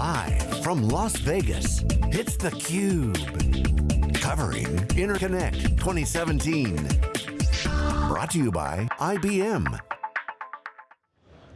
Live from Las Vegas, it's theCUBE. Covering Interconnect 2017. Brought to you by IBM.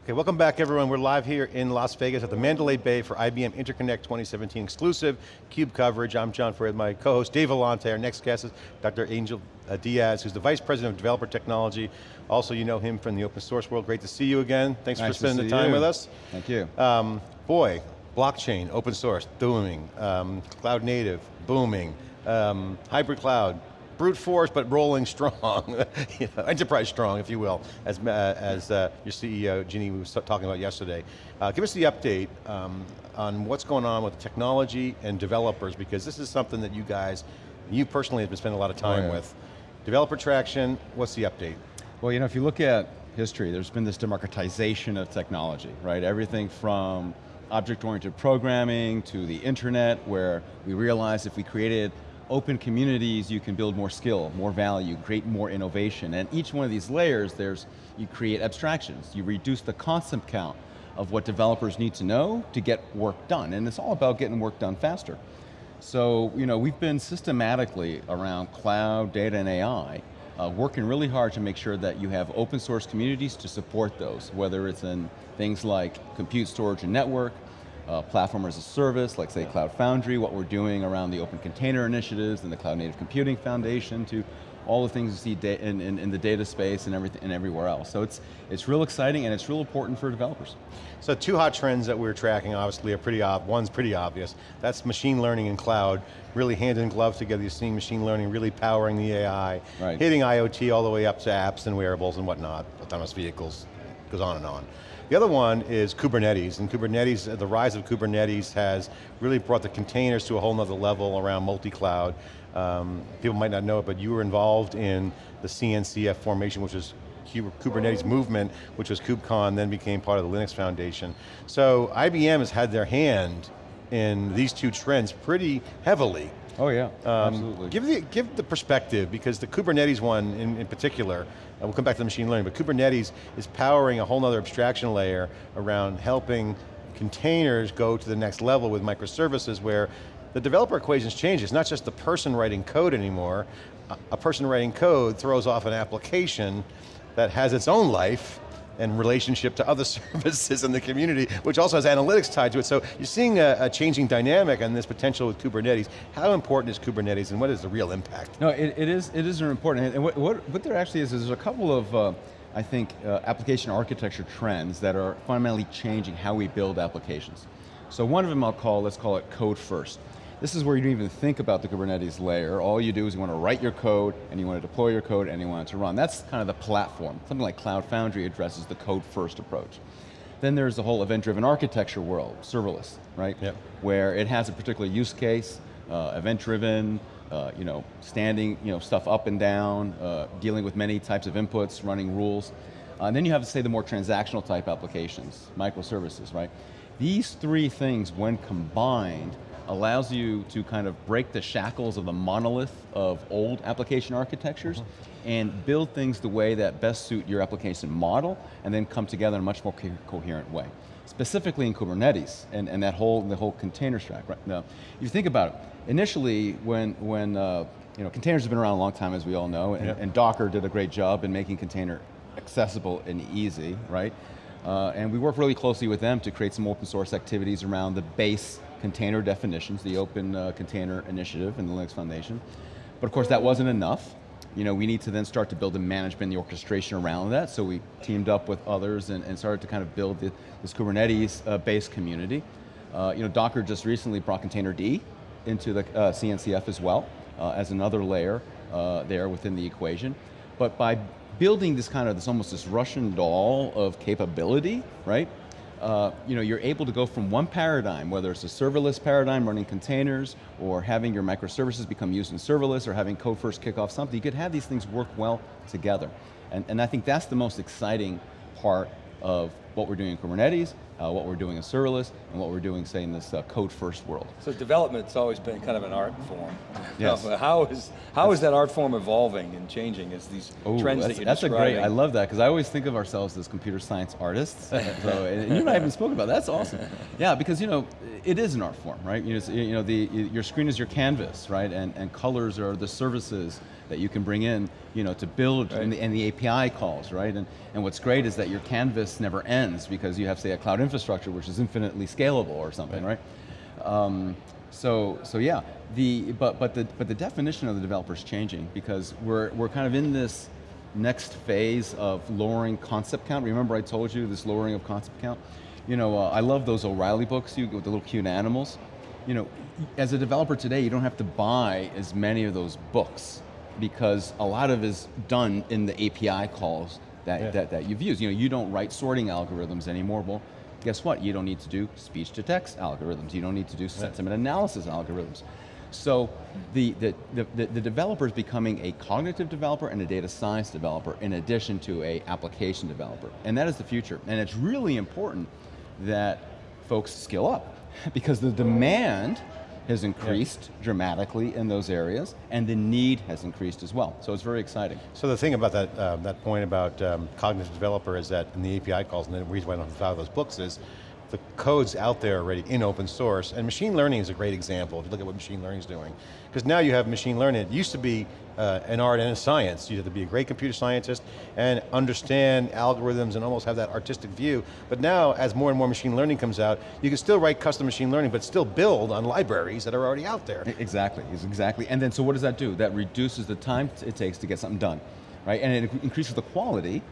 Okay, welcome back everyone. We're live here in Las Vegas at the Mandalay Bay for IBM Interconnect 2017 exclusive CUBE coverage. I'm John Furrier, my co-host Dave Vellante. Our next guest is Dr. Angel uh, Diaz, who's the Vice President of Developer Technology. Also, you know him from the open source world. Great to see you again. Thanks nice for spending the time you. with us. Thank you. Um, boy, blockchain, open source, booming. Um, cloud native, booming. Um, hybrid cloud, brute force, but rolling strong, you know, enterprise strong, if you will, as, uh, as uh, your CEO, Ginny, was talking about yesterday. Uh, give us the update um, on what's going on with technology and developers, because this is something that you guys, you personally have been spending a lot of time oh, yeah. with. Developer traction, what's the update? Well, you know, if you look at history, there's been this democratization of technology, right? Everything from object-oriented programming to the internet, where we realized if we created open communities, you can build more skill, more value, create more innovation. And each one of these layers, there's, you create abstractions. You reduce the concept count of what developers need to know to get work done. And it's all about getting work done faster. So, you know, we've been systematically around cloud, data, and AI, uh, working really hard to make sure that you have open source communities to support those, whether it's in things like compute, storage, and network, uh, platform as a service, like say Cloud Foundry, what we're doing around the open container initiatives and the Cloud Native Computing Foundation to all the things you see in, in, in, the data space and everything and everywhere else. So it's, it's real exciting and it's real important for developers. So two hot trends that we're tracking obviously are pretty ob one's pretty obvious. That's machine learning and cloud, really hand in glove together. You're seeing machine learning really powering the AI, right. hitting IoT all the way up to apps and wearables and whatnot, autonomous vehicles, goes on and on. The other one is Kubernetes, and Kubernetes, the rise of Kubernetes has really brought the containers to a whole nother level around multi-cloud. Um, people might not know it, but you were involved in the CNCF formation, which is Kubernetes movement, which was KubeCon, then became part of the Linux Foundation. So IBM has had their hand in these two trends pretty heavily. Oh yeah, um, absolutely. Give the, give the perspective, because the Kubernetes one in, in particular, we'll come back to the machine learning, but Kubernetes is powering a whole other abstraction layer around helping containers go to the next level with microservices where the developer equations change. It's not just the person writing code anymore. A person writing code throws off an application that has its own life, and relationship to other services in the community, which also has analytics tied to it. So you're seeing a, a, changing dynamic and this potential with Kubernetes. How important is Kubernetes and what is the real impact? No, it, it is it is important. And what, what, what there actually is, is there's a couple of, uh, I think, uh, application architecture trends that are fundamentally changing how we build applications. So one of them I'll call, let's call it code first. This is where you don't even think about the Kubernetes layer. All you do is you want to write your code, and you want to deploy your code, and you want it to run. That's kind of the platform. Something like Cloud Foundry addresses the code first approach. Then there's the whole event-driven architecture world, serverless, right? Yep. Where it has a particular use case, uh, event-driven, uh, you know, standing you know, stuff up and down, uh, dealing with many types of inputs, running rules. Uh, and then you have to say the more transactional type applications, microservices, right? These three things, when combined, allows you to kind of break the shackles of the monolith of old application architectures uh -huh. and build things the way that best suit your application model and then come together in a much more co coherent way. Specifically in Kubernetes and, and that whole, the whole container stack. Right? Now, if you think about it, initially when, when uh, you know, containers have been around a long time as we all know and, and Docker did a great job in making container accessible and easy, right? Uh, and we work really closely with them to create some open source activities around the base container definitions, the Open uh, Container Initiative in the Linux Foundation. But of course that wasn't enough. You know, we need to then start to build the management, the orchestration around that, so we teamed up with others and, and started to kind of build the, this Kubernetes-based uh, community. Uh, you know, Docker just recently brought Containerd into the uh, CNCF as well, uh, as another layer uh, there within the equation. But by building this kind of, this almost this Russian doll of capability, right? Uh, you know, you're able to go from one paradigm, whether it's a serverless paradigm running containers, or having your microservices become used in serverless, or having code first kick off something, you could have these things work well together. And, and I think that's the most exciting part of what we're doing in Kubernetes, uh, what we're doing in serverless, and what we're doing, say, in this uh, code-first world. So development's always been kind of an art form. Yes. how is how is that art form evolving and changing as these Ooh, trends that's, that you're that's describing? a great, I love that, because I always think of ourselves as computer science artists. so, and you and I haven't spoken about that, that's awesome. Yeah, because you know, it is an art form, right? You know, you know the, your screen is your canvas, right? And, and colors are the services that you can bring in, you know, to build right. and, the, and, the, API calls, right? And, and what's great is that your canvas never ends because you have, say, a cloud infrastructure which is infinitely scalable or something, right? right? Um, so, so yeah, the, but, but, the, but the definition of the developer is changing because we're, we're kind of in this next phase of lowering concept count. Remember I told you this lowering of concept count? You know, uh, I love those O'Reilly books you, with the little cute animals. You know, as a developer today, you don't have to buy as many of those books because a lot of is done in the API calls that, yeah. that, that you've used. You know, you don't write sorting algorithms anymore. Well, guess what? You don't need to do speech to text algorithms. You don't need to do sentiment analysis algorithms. So the, the, the, the, developer is becoming a cognitive developer and a data science developer in addition to a application developer. And that is the future. And it's really important that folks skill up because the demand has increased yeah. dramatically in those areas, and the need has increased as well. So it's very exciting. So the thing about that, uh, that point about um, cognitive developer is that in the API calls, and the reason why I don't have those books is, the code's out there already in open source, and machine learning is a great example, if you look at what machine learning is doing. Because now you have machine learning, it used to be uh, an art and a science. You have to be a great computer scientist and understand algorithms and almost have that artistic view. But now, as more and more machine learning comes out, you can still write custom machine learning, but still build on libraries that are already out there. Exactly, exactly. And then, so what does that do? That reduces the time it takes to get something done, right? And it increases the quality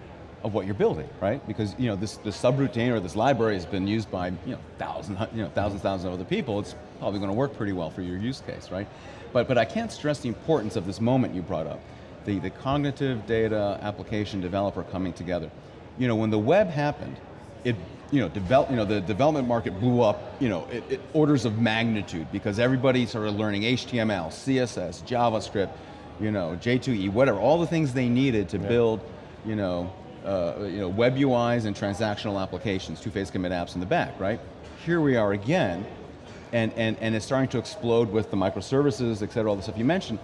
of what you're building, right? Because you know this, this subroutine or this library has been used by you know thousands, you know thousands, thousands of other people. It's probably going to work pretty well for your use case, right? But but I can't stress the importance of this moment you brought up, the the cognitive data application developer coming together. You know when the web happened, it you know develop you know the development market blew up you know it, it orders of magnitude because everybody started learning HTML, CSS, JavaScript, you know J2E, whatever, all the things they needed to yeah. build you know uh, you know, web UIs and transactional applications, two-phase commit apps in the back, right? Here we are again, and, and, and it's starting to explode with the microservices, et cetera, all the stuff you mentioned,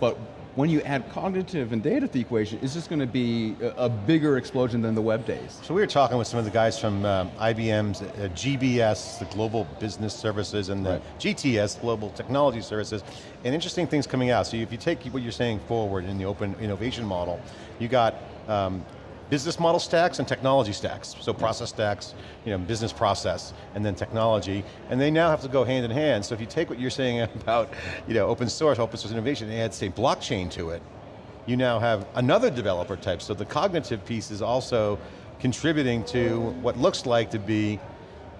but when you add cognitive and data to the equation, it's just going to be a, a, bigger explosion than the web days. So we were talking with some of the guys from um, IBM's uh, GBS, the Global Business Services, and the right. GTS, Global Technology Services, and interesting things coming out. So if you take what you're saying forward in the open innovation model, you got um, business model stacks and technology stacks. So process stacks, you know, business process, and then technology, and they now have to go hand in hand. So if you take what you're saying about you know, open source, open source innovation, and add say blockchain to it, you now have another developer type. So the cognitive piece is also contributing to what looks like to be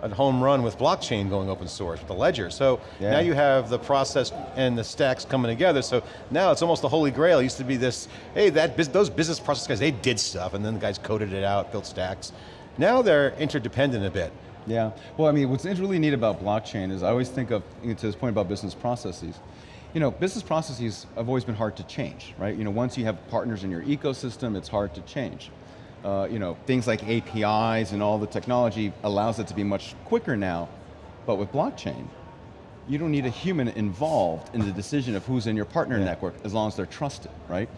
a home run with blockchain going open source with the ledger. So yeah. now you have the process and the stacks coming together. So now it's almost the holy grail. It used to be this, hey, that those business process guys, they did stuff and then the guys coded it out, built stacks. Now they're interdependent a bit. Yeah, well I mean, what's really neat about blockchain is I always think of, to this point about business processes, you know, business processes have always been hard to change, right? You know, once you have partners in your ecosystem, it's hard to change uh, you know, things like APIs and all the technology allows it to be much quicker now, but with blockchain, you don't need a human involved in the decision of who's in your partner yeah. network as long as they're trusted, right?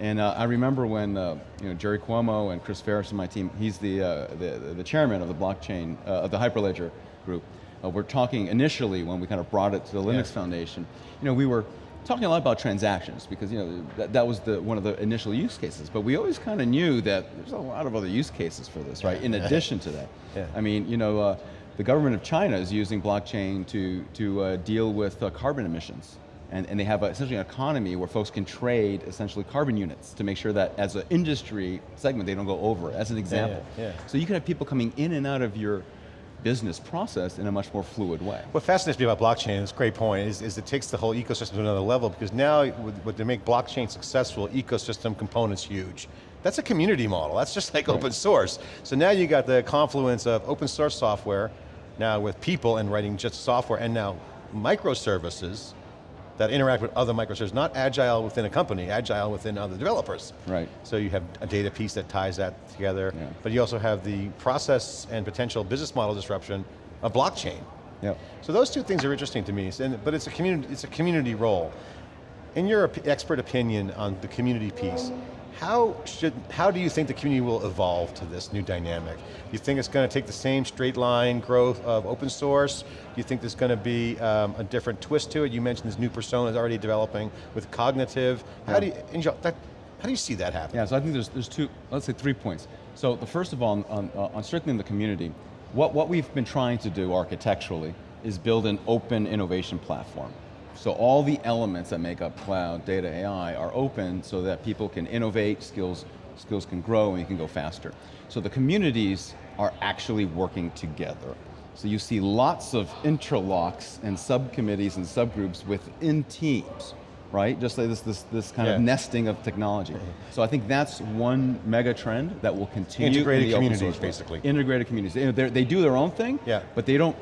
And uh, I remember when uh, you know, Jerry Cuomo and Chris Ferris and my team, he's the, uh, the, the, chairman of the blockchain, uh, of the Hyperledger group. Uh, we're talking initially when we kind of brought it to the Linux yeah. Foundation, you know, we were talking a lot about transactions because you know that, that was the one of the initial use cases, but we always kind of knew that there's a lot of other use cases for this, right? In addition to that, yeah. I mean, you know, uh, the government of China is using blockchain to to uh, deal with uh, carbon emissions. And, and they have a, essentially an economy where folks can trade essentially carbon units to make sure that as an industry segment, they don't go over as an example. Yeah, yeah. So you can have people coming in and out of your business process in a much more fluid way. What fascinates me about blockchain, it's a great point, is, is it takes the whole ecosystem to another level because now, what to make blockchain successful, ecosystem component's huge. That's a community model, that's just like right. open source. So now you got the confluence of open source software, now with people and writing just software, and now microservices, that interact with other microservices, not agile within a company, agile within other developers. Right. So you have a data piece that ties that together, Yeah. but you also have the process and potential business model disruption of blockchain. Yep. So those two things are interesting to me, but it's a community, it's a community role. In your expert opinion on the community piece, how should, how do you think the community will evolve to this new dynamic? Do you think it's going to take the same straight line growth of open source? Do you think there's going to be um, a different twist to it? You mentioned this new persona is already developing with cognitive. How Yeah. do you, Angel, that, how do you see that happening? Yeah, so I think there's, there's two, let's say three points. So the first of all, on, on, uh, on strengthening the community, what, what we've been trying to do architecturally is build an open innovation platform. So all the elements that make up cloud, data, AI are open so that people can innovate, skills, skills can grow, and you can go faster. So the communities are actually working together. So you see lots of interlocks and subcommittees and subgroups within teams, right? Just like this, this, this kind Yeah. of nesting of technology. So I think that's one mega trend that will continue. in Integrated the communities, basically. Integrated communities. They're- they do their own thing, Yeah. but they don't,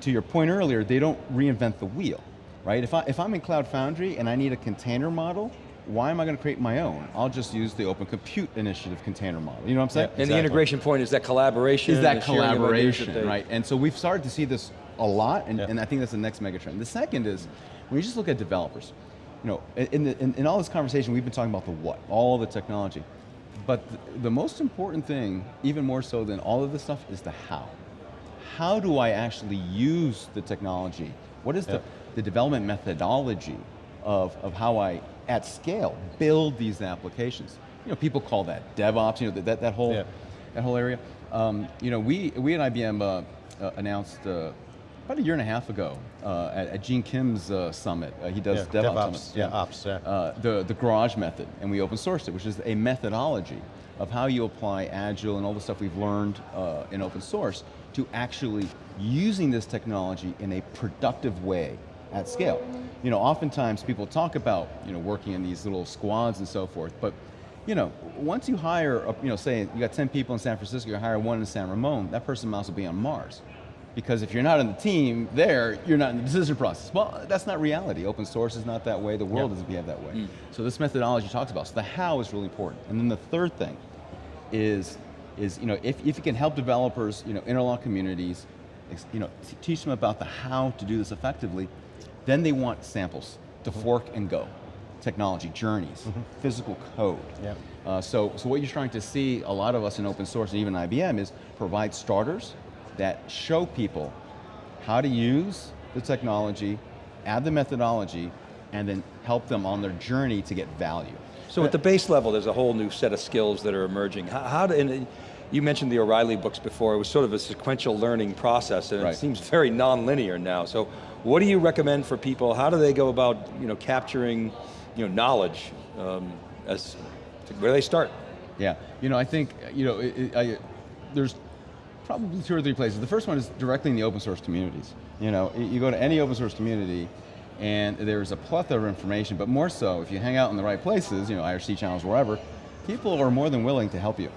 to your point earlier, they don't reinvent the wheel, right? If, I, if I'm in Cloud Foundry and I need a container model, why am I going to create my own? I'll just use the Open Compute Initiative container model. You know what I'm saying? And the integration point is that collaboration. is that the sharing of ideas that collaboration, right? And so we've started to see this a lot, and, Yeah. and I think that's the next mega trend. The second is, when you just look at developers, you know, in, the, in, in all this conversation, we've been talking about the what, all the technology. But the, the most important thing, even more so than all of this stuff, is the how. How do I actually use the technology? What is Yeah. the, the development methodology of, of how I, at scale, build these applications? You know, people call that DevOps, you know, that, that whole, Yeah. that whole area. Um, you know, we, we at IBM uh, uh, announced uh, about a year and a half ago uh, at, at Gene Kim's uh, summit. Uh, he does Yeah, DevOps, DevOps, summits. yeah, ops, yeah. Uh, the, the garage method, and we open sourced it, which is a methodology of how you apply Agile and all the stuff we've learned uh, in open source to actually using this technology in a productive way at scale. You know, oftentimes people talk about, you know, working in these little squads and so forth, but you know, once you hire, a, you know, say you got 10 people in San Francisco, you hire one in San Ramon, that person might as well be on Mars. Because if you're not in the team there, you're not in the decision process. Well, that's not reality. Open source is not that way, the world Yeah. doesn't behave that way. Mm. So this methodology talks about, so the how is really important. And then the third thing is, is you know, if, if you can help developers, you know, interlock communities, you know, teach them about the how to do this effectively, then they want samples to mm-hmm. fork and go. Technology, journeys, mm-hmm. physical code. Yeah. Uh, so, so what you're trying to see, a lot of us in open source and even IBM, is provide starters that show people how to use the technology, add the methodology, and then help them on their journey to get value. So at the base level, there's a whole new set of skills that are emerging. How, how do, and uh, you mentioned the O'Reilly books before, it was sort of a sequential learning process and Right. it seems very non-linear now. So what do you recommend for people? How do they go about you know, capturing you know, knowledge um, as, where they start? Yeah, you know, I think, you know, it, it, I, there's probably two or three places. The first one is directly in the open source communities. You know, you go to any open source community and there's a plethora of information, but more so, if you hang out in the right places, you know, IRC channels, wherever, people are more than willing to help you.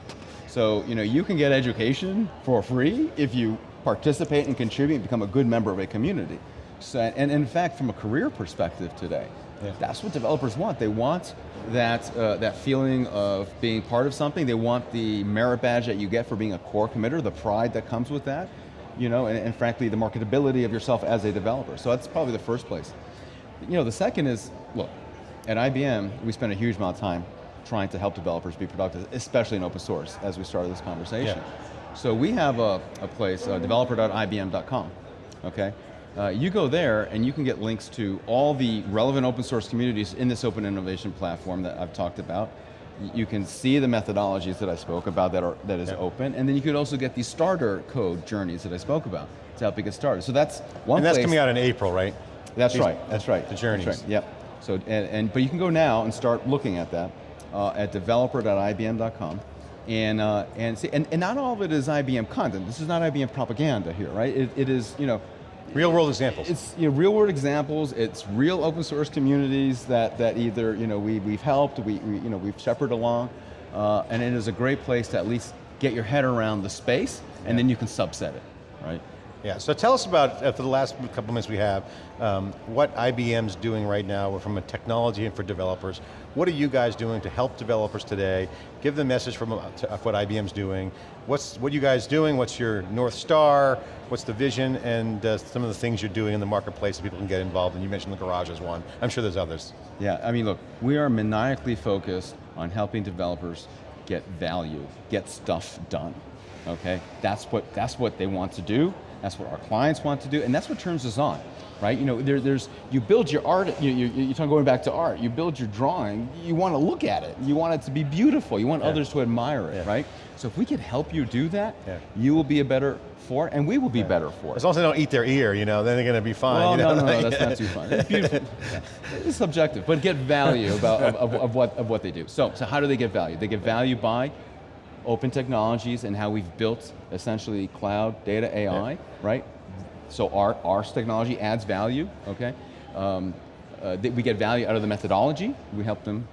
So, you know, you can get education for free if you participate and contribute and become a good member of a community. So, and in fact, from a career perspective today, Yeah. that's what developers want. They want that, uh, that feeling of being part of something. They want the merit badge that you get for being a core committer, the pride that comes with that, you know, and, and frankly, the marketability of yourself as a developer. So that's probably the first place. You know, the second is, look, at IBM, we spend a huge amount of time trying to help developers be productive, especially in open source, as we started this conversation. Yeah. So we have a, a place, uh, developer.ibm.com, okay? Uh, you go there and you can get links to all the relevant open source communities in this open innovation platform that I've talked about. You can see the methodologies that I spoke about that are that is Yeah. open, and then you could also get the starter code journeys that I spoke about to help you get started. So that's one And that's place. coming out in April, right? That's These- right. That's right. The journeys. That's right. Yep. So and, and but you can go now and start looking at that uh, at developer.ibm.com. And, uh, and, see, and, and not all of it is IBM content. This is not IBM propaganda here, right? It, it is, you know, Real world examples. it's you know, real world examples, it's real open source communities that, that either you know, we, we've helped, we, we, you know, we've shepherded along, uh, and it is a great place to at least get your head around the space, and then you can subset it, right? Yeah, so tell us about, uh, for the last couple minutes we have, um, what IBM's doing right now from a technology and for developers. What are you guys doing to help developers today? Give the message from uh, what IBM's doing. What's, what are you guys doing? What's your North Star? What's the vision? And uh, some of the things you're doing in the marketplace that people can get involved in. You mentioned the garage as one. I'm sure there's others. Yeah, I mean look, we are maniacally focused on helping developers get value, get stuff done. Okay, that's what, that's what they want to do, that's what our clients want to do, and that's what turns us on, right? You know, there, there's, you build your art, you, you, you're talking going back to art, you build your drawing, you want to look at it, you want it to be beautiful, you want yeah. others to admire it, yeah. right? So if we can help you do that, yeah. you will be a better for it, and we will be better for it. As long as they don't eat their ear, you know, then they're going to be fine. Well, you know? no, no, no, that's not too fun. It's beautiful. it's subjective, but get value about, of, of, of, what, of what they do. So, so how do they get value? They get value by open technologies and how we've built essentially cloud, data, AI, yeah. right? So our, our technology adds value, okay? Um, uh, we get value out of the methodology. We help them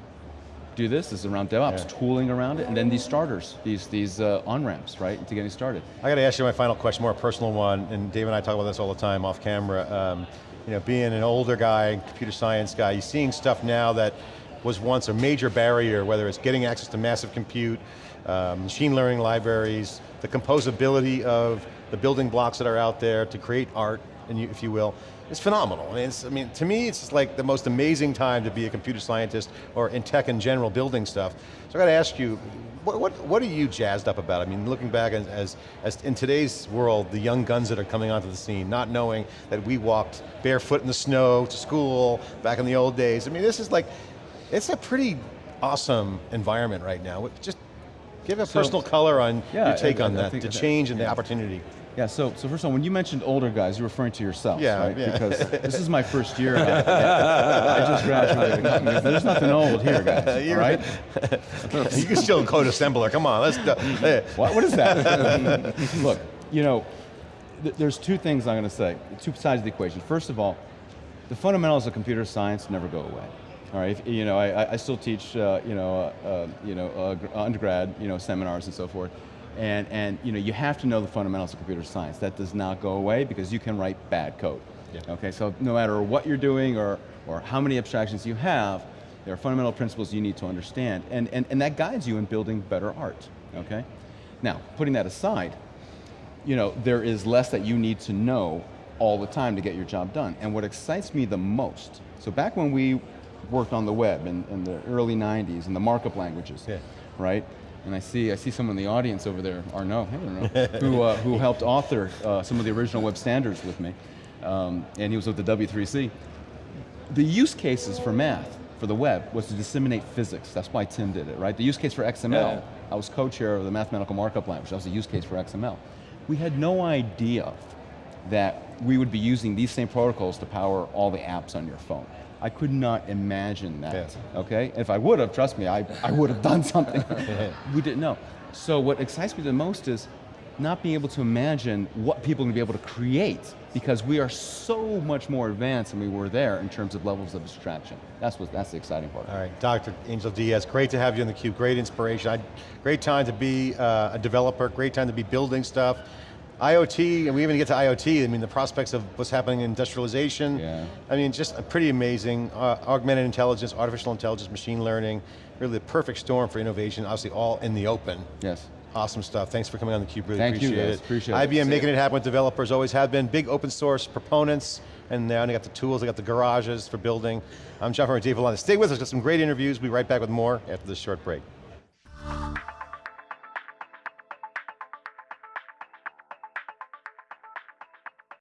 do this. This is around DevOps, yeah. tooling around it, and then these starters, these, these uh, on-ramps, right, to getting started. I got to ask you my final question, more personal one, and Dave and I talk about this all the time off camera. Um, you know, being an older guy, computer science guy, you're seeing stuff now that was once a major barrier, whether it's getting access to massive compute, um, machine learning libraries, the composability of the building blocks that are out there to create art, if you will, it's phenomenal. I mean, I mean, to me, it's like the most amazing time to be a computer scientist or in tech in general, building stuff. So I got to ask you, what, what, what, are you jazzed up about? I mean, looking back as, as, as, in today's world, the young guns that are coming onto the scene, not knowing that we walked barefoot in the snow to school back in the old days. I mean, this is like, it's a pretty awesome environment right now. Just give a so, personal color on yeah, your take I, on I, that, the change and the opportunity. Yeah, so, so first of all, when you mentioned older guys, you're referring to yourself, yeah, right? Yeah. Because this is my first year. I, just graduated. There's nothing old here, guys, you're right? you can still code assembler, come on, let's go. What, what is that? Look, you know, th there's two things I'm going to say, two sides of the equation. First of all, the fundamentals of computer science never go away. All right, if, you know, I, I still teach, uh, you know, uh, uh you know, uh, undergrad, you know, seminars and so forth. And, and you know, you have to know the fundamentals of computer science. That does not go away because you can write bad code. Yeah. Okay, so no matter what you're doing or, or how many abstractions you have, there are fundamental principles you need to understand, and, and, and that guides you in building better art, okay? Now, putting that aside, you know, there is less that you need to know all the time to get your job done. And what excites me the most, so back when we worked on the web in, in the early 90s, in the markup languages, yeah. right? and I see I see someone in the audience over there, Arnaud, I don't know, who, uh, who helped author uh, some of the original web standards with me, um, and he was with the W3C. The use cases for math, for the web, was to disseminate physics. That's why Tim did it, right? The use case for XML, yeah. I was co-chair of the mathematical markup language. That was the use case for XML. We had no idea that we would be using these same protocols to power all the apps on your phone. I could not imagine that, yeah. okay? If I would have, trust me, I, I would have done something. we didn't know. So what excites me the most is not being able to imagine what people are going to be able to create because we are so much more advanced than we were there in terms of levels of abstraction. That's what that's the exciting part. All right, Dr. Angel Diaz, great to have you on theCUBE, great inspiration. I, great time to be uh, a developer, great time to be building stuff. IoT, and we even get to IoT, I mean the prospects of what's happening in industrialization. Yeah. I mean, just pretty amazing. Uh, augmented intelligence, artificial intelligence, machine learning, really the perfect storm for innovation, obviously all in the open. Yes. Awesome stuff, thanks for coming on theCUBE, really Thank appreciate you guys. it. appreciate IBM it. making it happen with developers, always have been. Big open source proponents, and now they got the tools, they got the garages for building. I'm John from Dave Vellante. Stay with us, got some great interviews. We'll be right back with more after this short break.